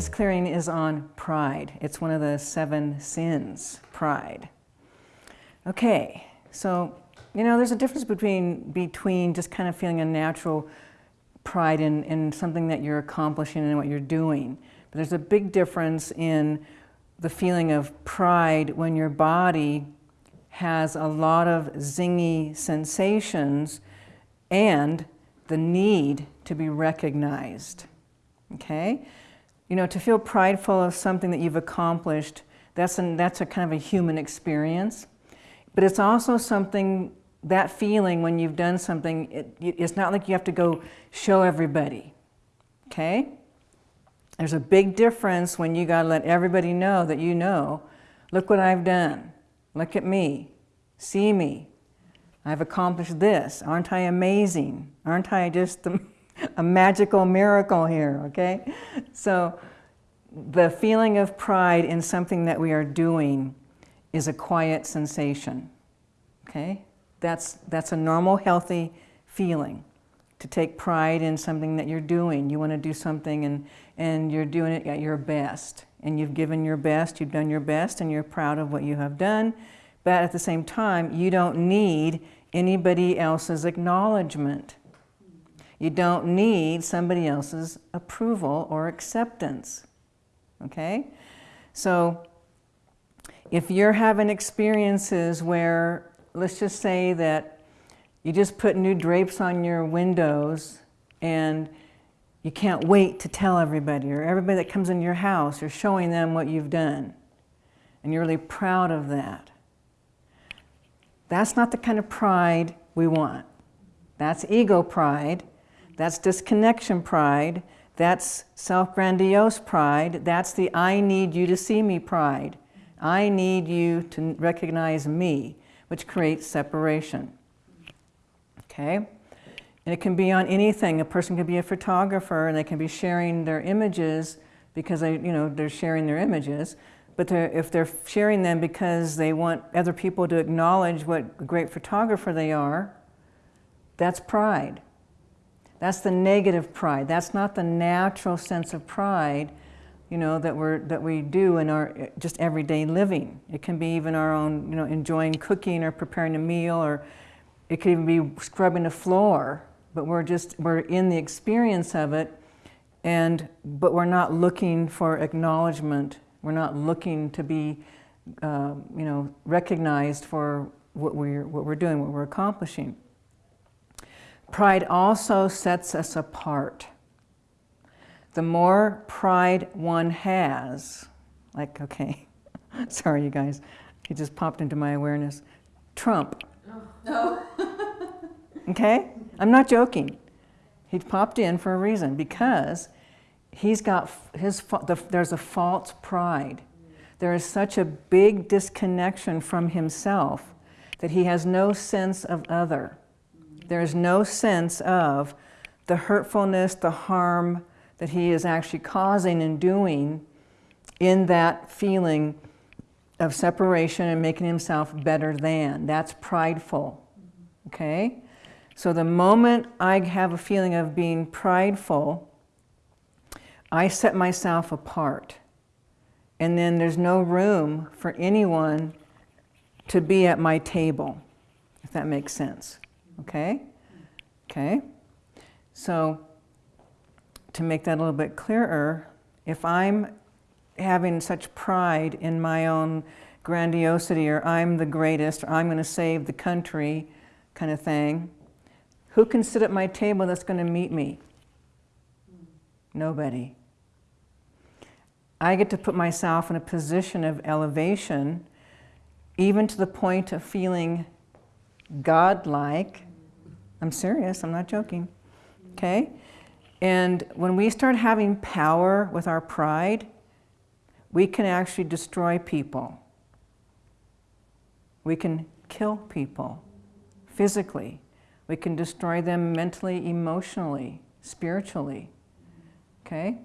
This clearing is on pride. It's one of the seven sins, pride. Okay, so, you know, there's a difference between, between just kind of feeling a natural pride in, in something that you're accomplishing and what you're doing. But there's a big difference in the feeling of pride when your body has a lot of zingy sensations and the need to be recognized. Okay? You know, to feel prideful of something that you've accomplished, that's, an, that's a kind of a human experience. But it's also something, that feeling when you've done something, it, it's not like you have to go show everybody. Okay? There's a big difference when you got to let everybody know that you know, look what I've done. Look at me. See me. I've accomplished this. Aren't I amazing? Aren't I just the a magical miracle here, okay? So the feeling of pride in something that we are doing is a quiet sensation, okay? That's, that's a normal, healthy feeling to take pride in something that you're doing. You want to do something and, and you're doing it at your best. And you've given your best, you've done your best, and you're proud of what you have done. But at the same time, you don't need anybody else's acknowledgement. You don't need somebody else's approval or acceptance, okay? So if you're having experiences where, let's just say that you just put new drapes on your windows and you can't wait to tell everybody or everybody that comes in your house, you're showing them what you've done and you're really proud of that. That's not the kind of pride we want. That's ego pride that's disconnection pride. That's self-grandiose pride. That's the I need you to see me pride. I need you to recognize me, which creates separation. Okay? And it can be on anything. A person can be a photographer and they can be sharing their images because they, you know, they're sharing their images. But they're, if they're sharing them because they want other people to acknowledge what a great photographer they are, that's pride. That's the negative pride. That's not the natural sense of pride, you know, that, we're, that we do in our just everyday living. It can be even our own, you know, enjoying cooking or preparing a meal, or it could even be scrubbing the floor, but we're just, we're in the experience of it, and, but we're not looking for acknowledgement. We're not looking to be, uh, you know, recognized for what we're, what we're doing, what we're accomplishing. Pride also sets us apart. The more pride one has, like, okay, sorry you guys, he just popped into my awareness. Trump. No. okay? I'm not joking. He popped in for a reason because he's got his, the, there's a false pride. There is such a big disconnection from himself that he has no sense of other. There's no sense of the hurtfulness, the harm that he is actually causing and doing in that feeling of separation and making himself better than. That's prideful, okay? So the moment I have a feeling of being prideful, I set myself apart. And then there's no room for anyone to be at my table, if that makes sense. Okay? Okay? So to make that a little bit clearer, if I'm having such pride in my own grandiosity or I'm the greatest or I'm going to save the country kind of thing, who can sit at my table that's going to meet me? Nobody. I get to put myself in a position of elevation, even to the point of feeling godlike, I'm serious, I'm not joking. Okay? And when we start having power with our pride, we can actually destroy people. We can kill people physically. We can destroy them mentally, emotionally, spiritually. Okay?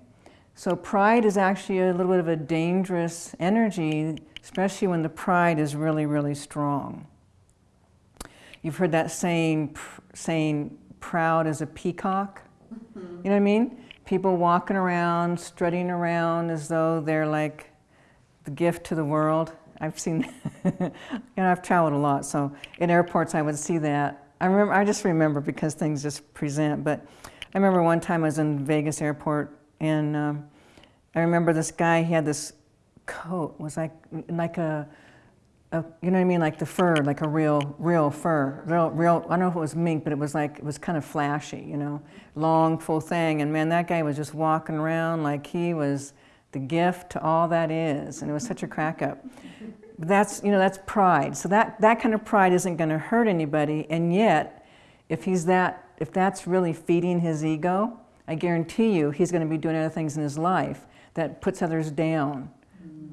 So pride is actually a little bit of a dangerous energy, especially when the pride is really, really strong. You've heard that saying, saying proud as a peacock. Mm -hmm. You know what I mean? people walking around, strutting around as though they're like the gift to the world. I've seen, you know, I've traveled a lot, so in airports I would see that. I remember, I just remember because things just present, but I remember one time I was in Vegas airport and um, I remember this guy, he had this coat, was like, like a, a, you know what I mean, like the fur, like a real, real fur, real, real, I don't know if it was mink, but it was like, it was kind of flashy, you know, long, full thing. And man, that guy was just walking around like he was the gift to all that is. And it was such a crack up. But That's, you know, that's pride. So that, that kind of pride isn't going to hurt anybody. And yet, if he's that, if that's really feeding his ego, I guarantee you he's going to be doing other things in his life that puts others down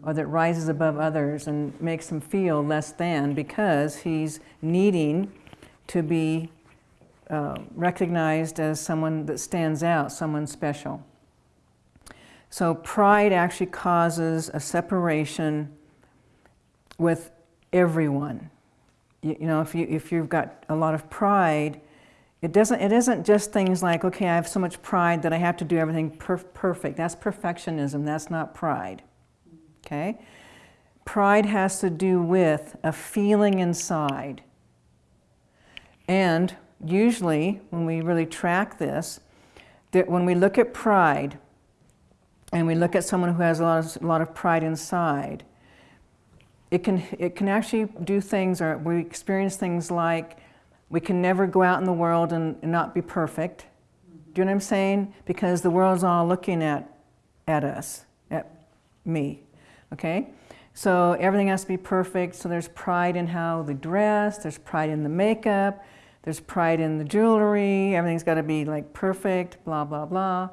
or that rises above others and makes him feel less than because he's needing to be uh, recognized as someone that stands out, someone special. So pride actually causes a separation with everyone. You, you, know, if, you, if you've got a lot of pride, it, doesn't, it isn't just things like, okay, I have so much pride that I have to do everything perf perfect. That's perfectionism, that's not pride okay? Pride has to do with a feeling inside. And usually, when we really track this, that when we look at pride, and we look at someone who has a lot of, a lot of pride inside, it can, it can actually do things, or we experience things like we can never go out in the world and, and not be perfect. Do you know what I'm saying? Because the world's all looking at, at us, at me okay? So everything has to be perfect. So there's pride in how they dress, there's pride in the makeup, there's pride in the jewelry, everything's got to be like perfect, blah, blah, blah.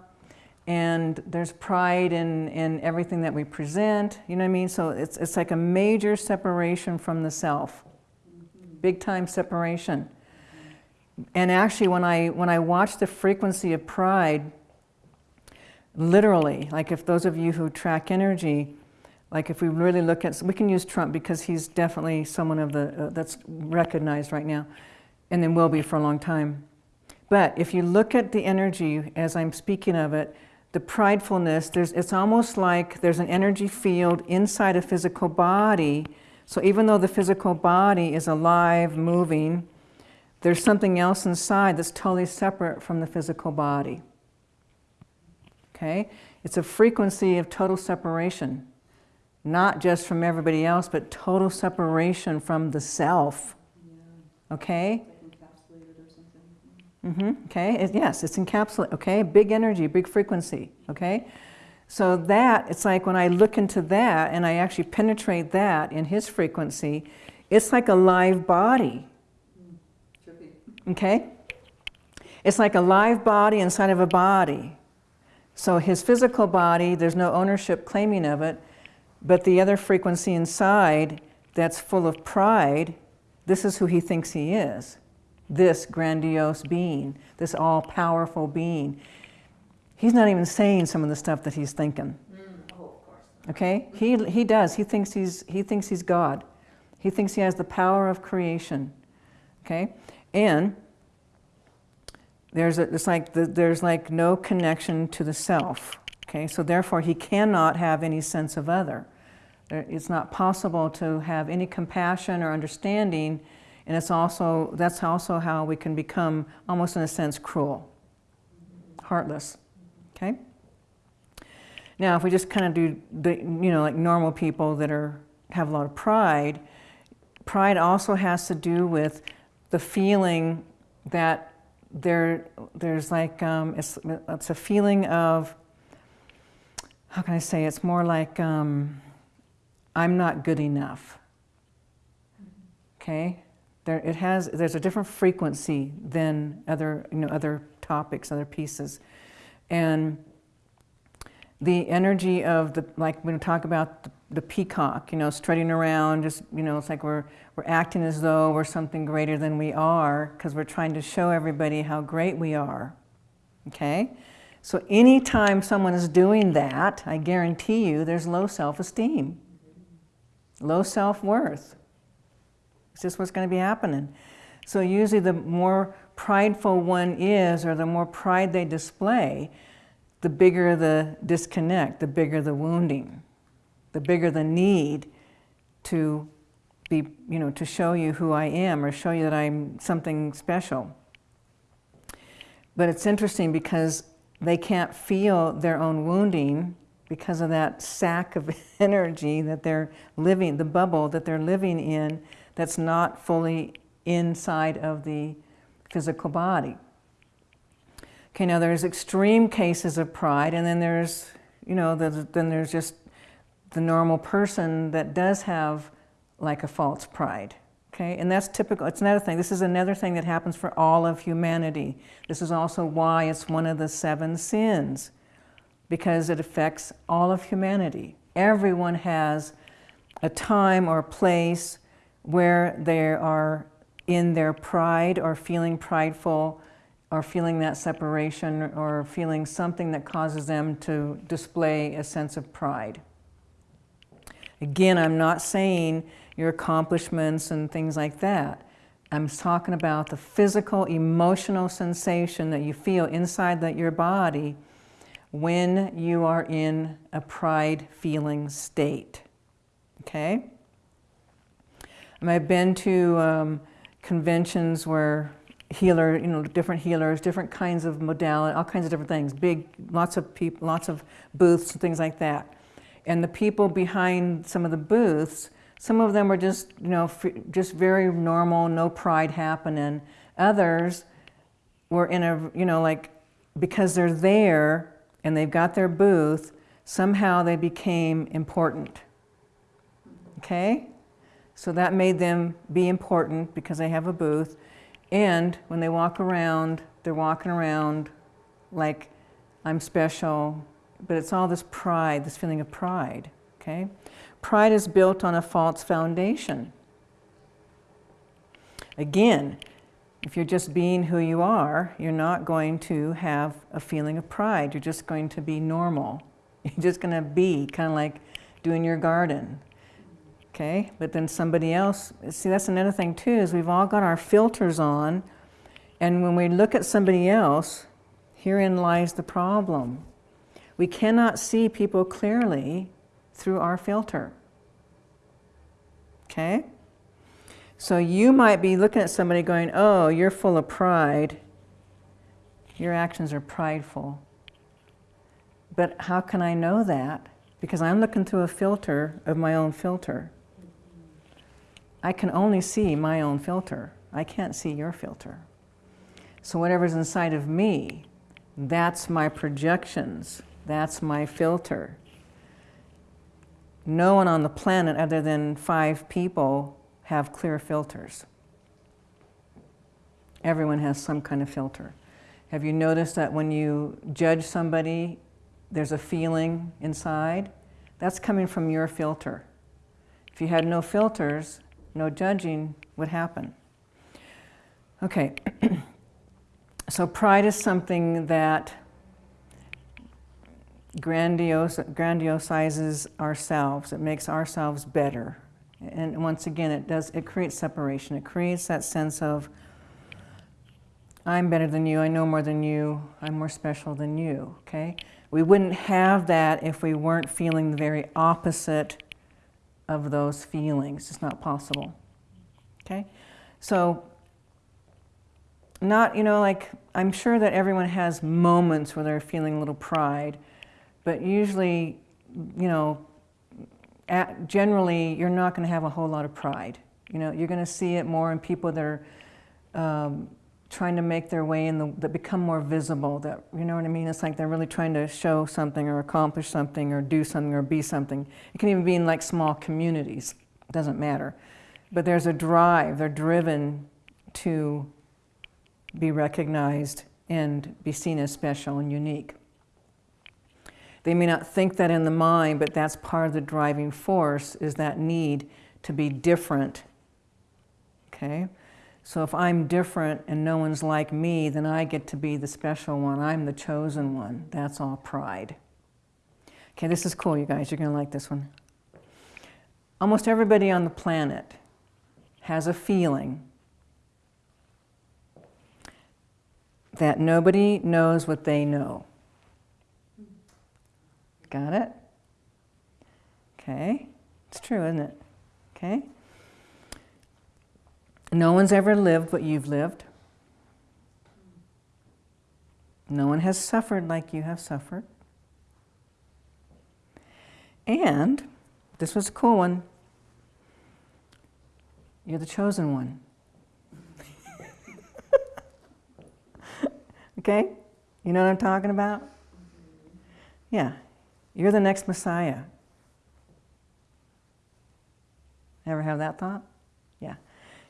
And there's pride in, in everything that we present, you know what I mean? So it's, it's like a major separation from the self, big time separation. And actually when I, when I watch the frequency of pride, literally, like if those of you who track energy, like if we really look at, we can use Trump because he's definitely someone of the, uh, that's recognized right now and then will be for a long time. But if you look at the energy as I'm speaking of it, the pridefulness, there's, it's almost like there's an energy field inside a physical body. So even though the physical body is alive, moving, there's something else inside that's totally separate from the physical body. Okay? It's a frequency of total separation not just from everybody else, but total separation from the self. Yeah. Okay? Mm-hmm. Okay. It, yes, it's encapsulated. Okay. Big energy, big frequency. Okay. So that it's like when I look into that and I actually penetrate that in his frequency, it's like a live body. Okay. It's like a live body inside of a body. So his physical body, there's no ownership claiming of it. But the other frequency inside that's full of pride, this is who he thinks he is. This grandiose being, this all-powerful being. He's not even saying some of the stuff that he's thinking. Mm, oh, okay? He, he does. He thinks he's, he thinks he's God. He thinks he has the power of creation. Okay? And there's, a, it's like the, there's like no connection to the self. Okay, so therefore he cannot have any sense of other. It's not possible to have any compassion or understanding, and it's also, that's also how we can become, almost in a sense, cruel, heartless. Okay? Now, if we just kind of do, the, you know, like normal people that are, have a lot of pride, pride also has to do with the feeling that there, there's like, um, it's, it's a feeling of how can I say, it's more like um, I'm not good enough. Okay? There, it has, there's a different frequency than other, you know, other topics, other pieces. And the energy of the, like when we talk about the, the, peacock, you know, strutting around, just, you know, it's like we're, we're acting as though we're something greater than we are because we're trying to show everybody how great we are. Okay? So anytime someone is doing that, I guarantee you there's low self-esteem, low self-worth. It's just what's going to be happening. So usually the more prideful one is or the more pride they display, the bigger the disconnect, the bigger the wounding, the bigger the need to be, you know, to show you who I am or show you that I'm something special. But it's interesting because they can't feel their own wounding because of that sack of energy that they're living, the bubble that they're living in that's not fully inside of the physical body. Okay, now there's extreme cases of pride, and then there's, you know, then there's just the normal person that does have like a false pride. Okay, and that's typical. It's another thing. This is another thing that happens for all of humanity. This is also why it's one of the seven sins, because it affects all of humanity. Everyone has a time or place where they are in their pride or feeling prideful or feeling that separation or feeling something that causes them to display a sense of pride. Again, I'm not saying your accomplishments and things like that. I'm talking about the physical, emotional sensation that you feel inside that your body when you are in a pride feeling state. Okay? And I've been to um, conventions where healer, you know, different healers, different kinds of modality, all kinds of different things, big, lots of people, lots of booths and things like that. And the people behind some of the booths, some of them were just, you know, just very normal, no pride happening. Others were in a, you know, like, because they're there and they've got their booth, somehow they became important. Okay? So that made them be important because they have a booth. And when they walk around, they're walking around like I'm special, but it's all this pride, this feeling of pride, okay? Pride is built on a false foundation. Again, if you're just being who you are, you're not going to have a feeling of pride. You're just going to be normal. You're just going to be kind of like doing your garden okay? But then somebody else, see that's another thing too, is we've all got our filters on, and when we look at somebody else, herein lies the problem. We cannot see people clearly through our filter, okay? So you might be looking at somebody going, oh, you're full of pride. Your actions are prideful. But how can I know that? Because I'm looking through a filter of my own filter. I can only see my own filter. I can't see your filter. So whatever's inside of me, that's my projections. That's my filter. No one on the planet other than five people have clear filters. Everyone has some kind of filter. Have you noticed that when you judge somebody, there's a feeling inside? That's coming from your filter. If you had no filters, no judging would happen. Okay, so pride is something that grandiose, grandiosizes ourselves. It makes ourselves better. And once again, it does, it creates separation. It creates that sense of, I'm better than you, I know more than you, I'm more special than you, okay? We wouldn't have that if we weren't feeling the very opposite of those feelings. It's not possible. Okay? So, not, you know, like, I'm sure that everyone has moments where they're feeling a little pride, but usually, you know, at, generally, you're not going to have a whole lot of pride. You know, you're going to see it more in people that are um, trying to make their way in the, that become more visible, that, you know what I mean? It's like they're really trying to show something or accomplish something or do something or be something. It can even be in like small communities, it doesn't matter. But there's a drive, they're driven to be recognized and be seen as special and unique. They may not think that in the mind, but that's part of the driving force is that need to be different, okay? So if I'm different and no one's like me, then I get to be the special one. I'm the chosen one. That's all pride. Okay, this is cool, you guys. You're going to like this one. Almost everybody on the planet has a feeling that nobody knows what they know. Got it? Okay. It's true, isn't it? Okay. No one's ever lived what you've lived. No one has suffered like you have suffered. And, this was a cool one, you're the chosen one. okay? You know what I'm talking about? Yeah. You're the next Messiah. Ever have that thought? Yeah.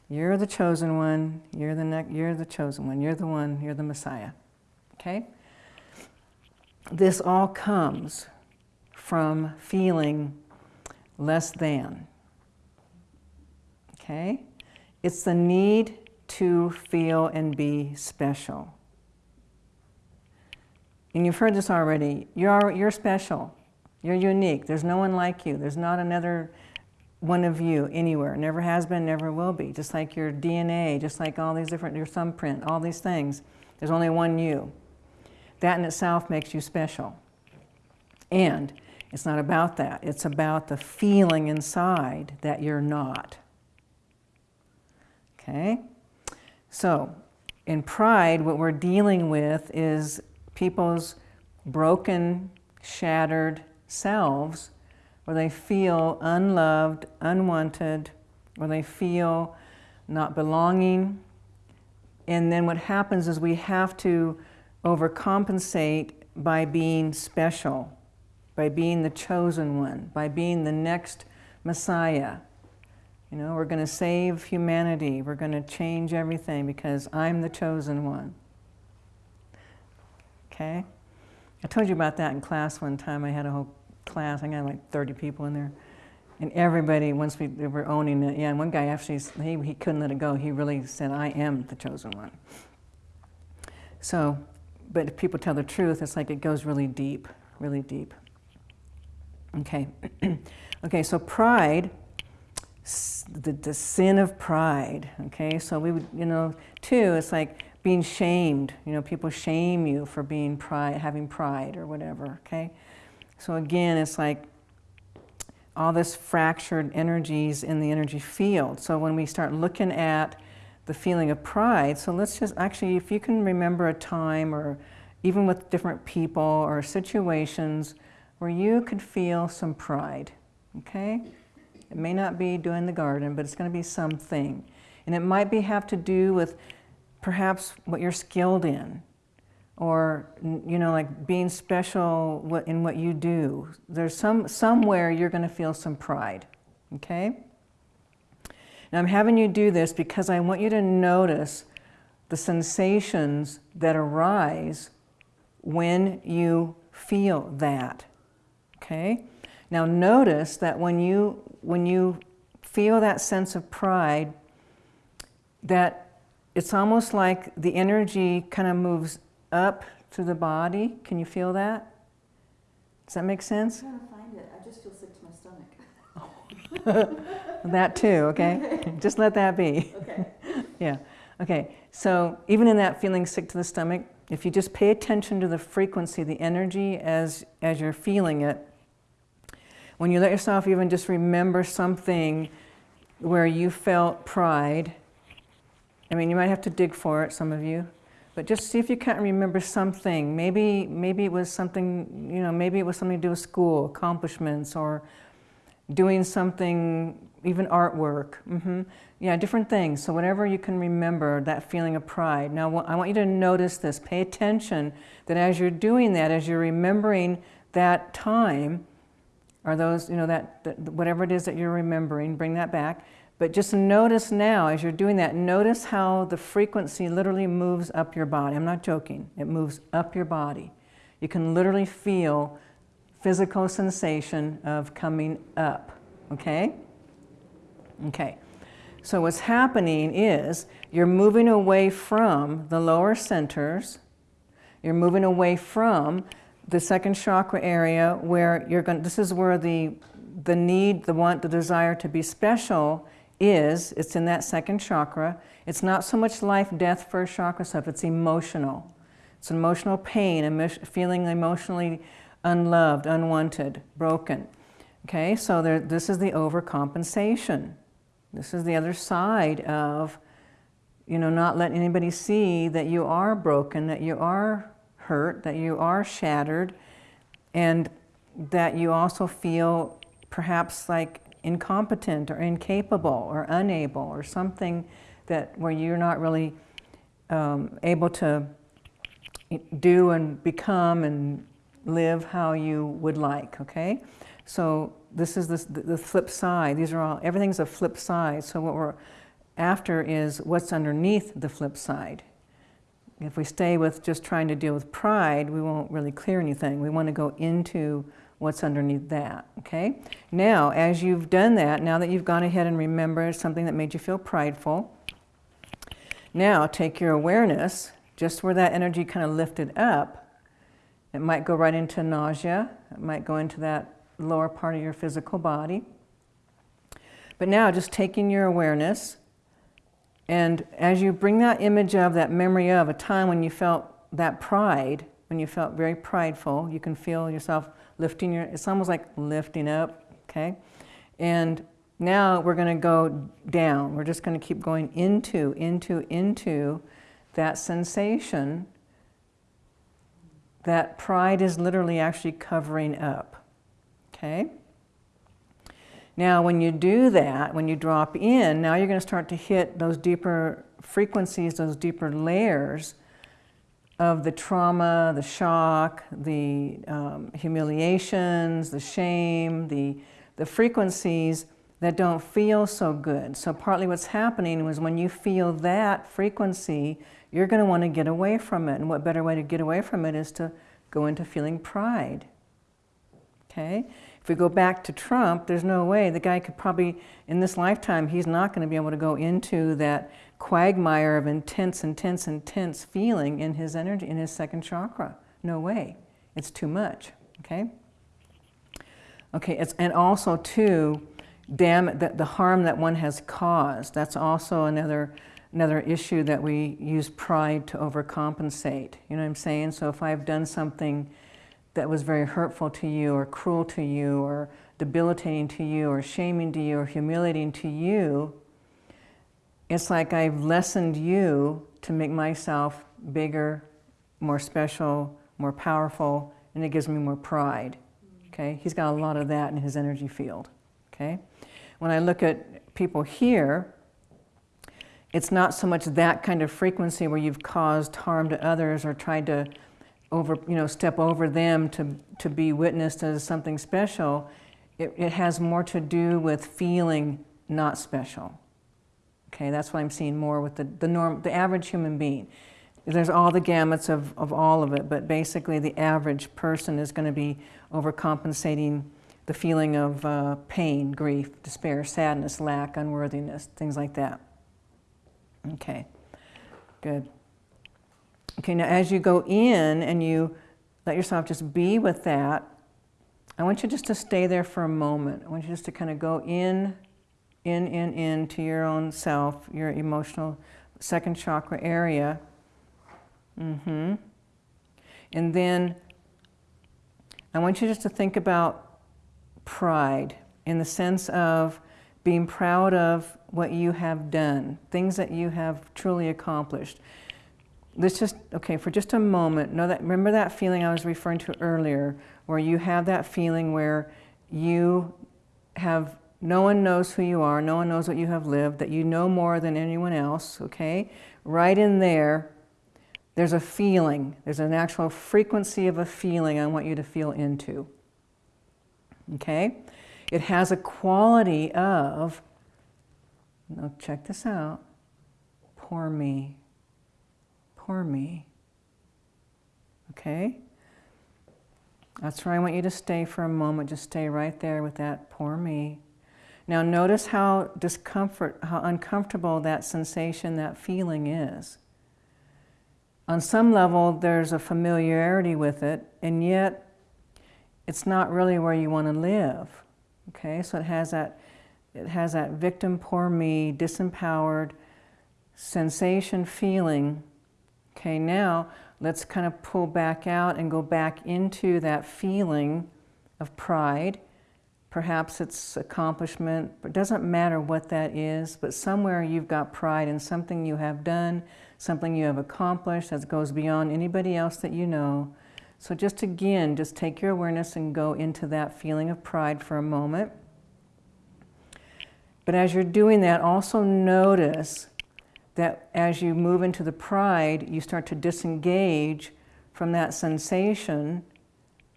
You're the chosen one. You're the ne- you're the chosen one. You're the one. You're the Messiah. Okay? This all comes from feeling less than. Okay? It's the need to feel and be special. And you've heard this already. You're, you're special. You're unique. There's no one like you. There's not another one of you anywhere. Never has been, never will be. Just like your DNA, just like all these different, your thumbprint, all these things. There's only one you. That in itself makes you special. And it's not about that. It's about the feeling inside that you're not. Okay? So, in pride, what we're dealing with is people's broken, shattered selves where they feel unloved, unwanted, where they feel not belonging. And then what happens is we have to overcompensate by being special, by being the chosen one, by being the next Messiah. You know, we're going to save humanity. We're going to change everything because I'm the chosen one. Okay? I told you about that in class one time. I had a whole class. I got like 30 people in there. And everybody, once we were owning it, yeah, and one guy actually, he, he couldn't let it go. He really said, I am the chosen one. So, but if people tell the truth, it's like it goes really deep, really deep. Okay. okay, so pride, the, the sin of pride, okay? So we would, you know, two, it's like being shamed. You know, people shame you for being pride, having pride or whatever, okay? So again, it's like all this fractured energies in the energy field. So when we start looking at the feeling of pride, so let's just actually, if you can remember a time or even with different people or situations where you could feel some pride, okay? It may not be doing the garden, but it's going to be something. And it might be have to do with perhaps what you're skilled in or you know like being special in what you do there's some somewhere you're going to feel some pride okay? Now i'm having you do this because i want you to notice the sensations that arise when you feel that okay? Now notice that when you when you feel that sense of pride that it's almost like the energy kind of moves up through the body. Can you feel that? Does that make sense? I'm trying to find it. I just feel sick to my stomach. that too, okay? just let that be. Okay. yeah. Okay. So even in that feeling sick to the stomach, if you just pay attention to the frequency, the energy as as you're feeling it, when you let yourself even just remember something where you felt pride I mean, you might have to dig for it, some of you, but just see if you can't remember something. Maybe, maybe it was something, you know, maybe it was something to do with school, accomplishments, or doing something, even artwork. Mm-hmm. Yeah, different things. So, whatever you can remember, that feeling of pride. Now, I want you to notice this. Pay attention that as you're doing that, as you're remembering that time, or those, you know, that, that whatever it is that you're remembering, bring that back but just notice now, as you're doing that, notice how the frequency literally moves up your body. I'm not joking, it moves up your body. You can literally feel physical sensation of coming up, okay? Okay. So what's happening is you're moving away from the lower centers. You're moving away from the second chakra area where you're going this is where the the need, the want, the desire to be special is, it's in that second chakra. It's not so much life, death, first chakra stuff, it's emotional. It's emotional pain, feeling emotionally unloved, unwanted, broken. Okay, so there, this is the overcompensation. This is the other side of, you know, not letting anybody see that you are broken, that you are hurt, that you are shattered, and that you also feel perhaps like incompetent or incapable or unable or something that where you're not really um, able to do and become and live how you would like, okay? So this is the flip side. These are all, everything's a flip side. So what we're after is what's underneath the flip side. If we stay with just trying to deal with pride, we won't really clear anything. We want to go into what's underneath that, okay? Now, as you've done that, now that you've gone ahead and remembered something that made you feel prideful, now take your awareness, just where that energy kind of lifted up, it might go right into nausea, it might go into that lower part of your physical body. But now just taking your awareness, and as you bring that image of, that memory of a time when you felt that pride, when you felt very prideful, you can feel yourself lifting your, it's almost like lifting up, okay? And now we're going to go down. We're just going to keep going into, into, into that sensation that pride is literally actually covering up, okay? Now, when you do that, when you drop in, now you're going to start to hit those deeper frequencies, those deeper layers of the trauma, the shock, the um, humiliations, the shame, the, the frequencies that don't feel so good. So partly what's happening was when you feel that frequency, you're going to want to get away from it. And what better way to get away from it is to go into feeling pride. Okay? If we go back to Trump, there's no way. The guy could probably, in this lifetime, he's not going to be able to go into that quagmire of intense, intense, intense feeling in his energy, in his second chakra. No way. It's too much, okay? Okay, it's, and also too, damn, the, the harm that one has caused. That's also another, another issue that we use pride to overcompensate. You know what I'm saying? So if I've done something that was very hurtful to you or cruel to you or debilitating to you or shaming to you or humiliating to you, it's like I've lessened you to make myself bigger, more special, more powerful, and it gives me more pride. Okay? He's got a lot of that in his energy field. Okay? When I look at people here, it's not so much that kind of frequency where you've caused harm to others or tried to over, you know, step over them to, to be witnessed as something special. It, it has more to do with feeling not special. Okay, that's what I'm seeing more with the, the norm, the average human being. There's all the gamuts of, of all of it, but basically the average person is going to be overcompensating the feeling of uh, pain, grief, despair, sadness, lack, unworthiness, things like that. Okay, good. Okay, now as you go in and you let yourself just be with that, I want you just to stay there for a moment. I want you just to kind of go in in, in, in to your own self, your emotional second chakra area. Mm-hmm. And then I want you just to think about pride in the sense of being proud of what you have done, things that you have truly accomplished. Let's just, okay, for just a moment, know that, remember that feeling I was referring to earlier, where you have that feeling where you have no one knows who you are. No one knows what you have lived, that you know more than anyone else, okay? Right in there, there's a feeling. There's an actual frequency of a feeling I want you to feel into, okay? It has a quality of, now check this out, poor me, poor me, okay? That's where I want you to stay for a moment. Just stay right there with that poor me. Now notice how discomfort, how uncomfortable that sensation, that feeling is. On some level, there's a familiarity with it, and yet it's not really where you want to live. Okay, so it has that, it has that victim, poor me, disempowered sensation, feeling. Okay, now let's kind of pull back out and go back into that feeling of pride. Perhaps it's accomplishment, it doesn't matter what that is, but somewhere you've got pride in something you have done, something you have accomplished that goes beyond anybody else that you know. So just again, just take your awareness and go into that feeling of pride for a moment. But as you're doing that, also notice that as you move into the pride, you start to disengage from that sensation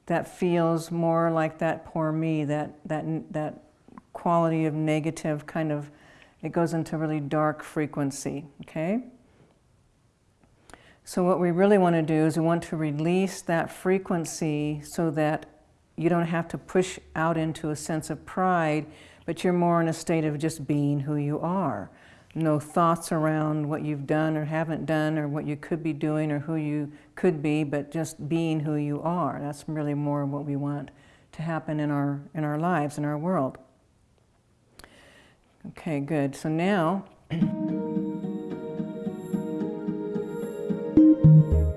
that feels more like that poor me, that, that, that quality of negative kind of, it goes into really dark frequency, okay? So what we really want to do is we want to release that frequency so that you don't have to push out into a sense of pride, but you're more in a state of just being who you are. No thoughts around what you've done or haven't done or what you could be doing or who you could be, but just being who you are. That's really more what we want to happen in our, in our lives, in our world. Okay, good. So now